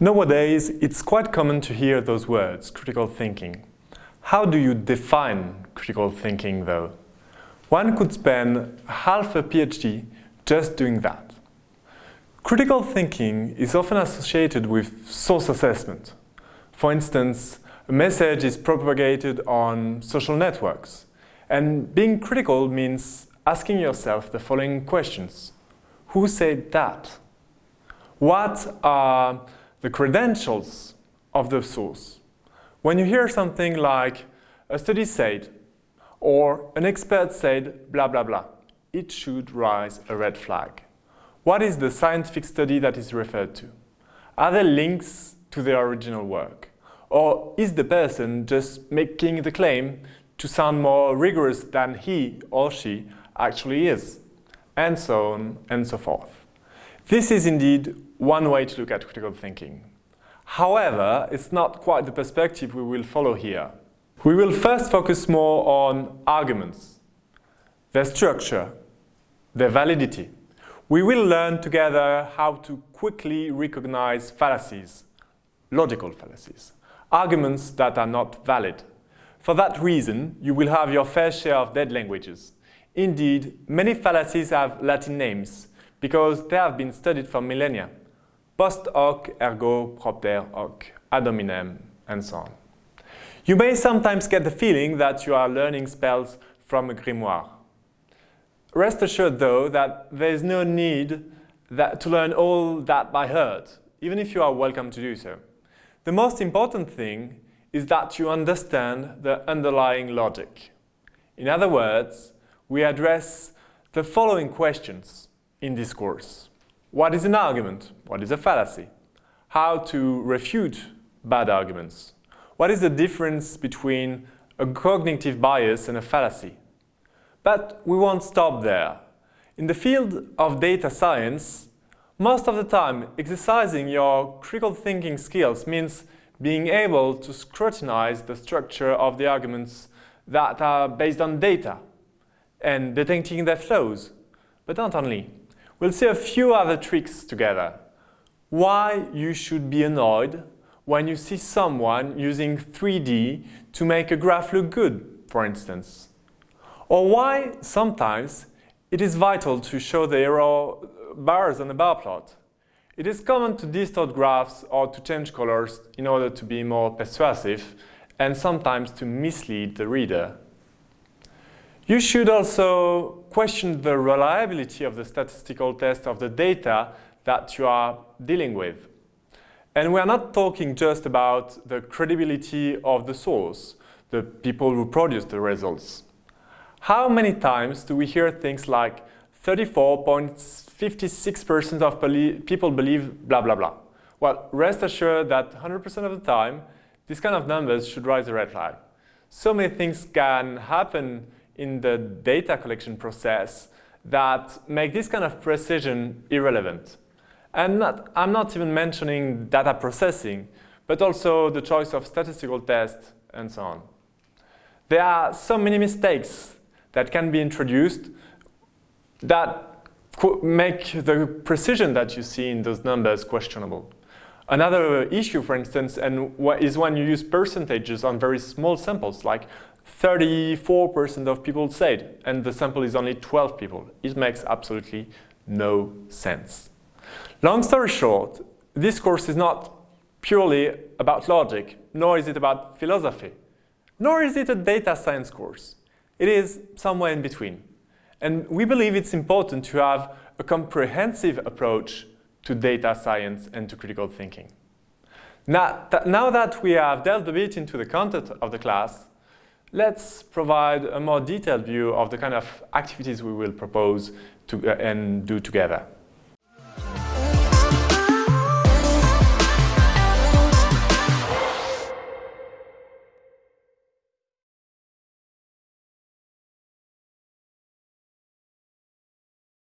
Nowadays, it's quite common to hear those words, critical thinking. How do you define critical thinking, though? One could spend half a PhD just doing that. Critical thinking is often associated with source assessment. For instance, a message is propagated on social networks, and being critical means asking yourself the following questions. Who said that? What are the credentials of the source. When you hear something like a study said or an expert said blah blah blah, it should raise a red flag. What is the scientific study that is referred to? Are there links to the original work? Or is the person just making the claim to sound more rigorous than he or she actually is? And so on and so forth. This is indeed one way to look at critical thinking. However, it's not quite the perspective we will follow here. We will first focus more on arguments, their structure, their validity. We will learn together how to quickly recognize fallacies, logical fallacies, arguments that are not valid. For that reason, you will have your fair share of dead languages. Indeed, many fallacies have Latin names, because they have been studied for millennia. Post hoc ergo propter hoc, ad hominem, and so on. You may sometimes get the feeling that you are learning spells from a grimoire. Rest assured, though, that there is no need that, to learn all that by heart, even if you are welcome to do so. The most important thing is that you understand the underlying logic. In other words, we address the following questions in this course. What is an argument? What is a fallacy? How to refute bad arguments? What is the difference between a cognitive bias and a fallacy? But we won't stop there. In the field of data science, most of the time exercising your critical thinking skills means being able to scrutinize the structure of the arguments that are based on data and detecting their flows, but not only. We'll see a few other tricks together. Why you should be annoyed when you see someone using 3D to make a graph look good, for instance. Or why sometimes it is vital to show the error uh, bars on a bar plot. It is common to distort graphs or to change colors in order to be more persuasive and sometimes to mislead the reader. You should also question the reliability of the statistical test of the data that you are dealing with. And we are not talking just about the credibility of the source, the people who produce the results. How many times do we hear things like 34.56% of people believe blah blah blah? Well, rest assured that 100% of the time, these kind of numbers should raise a red flag. So many things can happen in the data collection process that make this kind of precision irrelevant. And not, I'm not even mentioning data processing, but also the choice of statistical tests and so on. There are so many mistakes that can be introduced that make the precision that you see in those numbers questionable. Another issue, for instance, and is when you use percentages on very small samples, like 34% of people said, and the sample is only 12 people. It makes absolutely no sense. Long story short, this course is not purely about logic, nor is it about philosophy, nor is it a data science course. It is somewhere in between. And we believe it's important to have a comprehensive approach to data science and to critical thinking. Now, th now that we have delved a bit into the content of the class, let's provide a more detailed view of the kind of activities we will propose to, uh, and do together.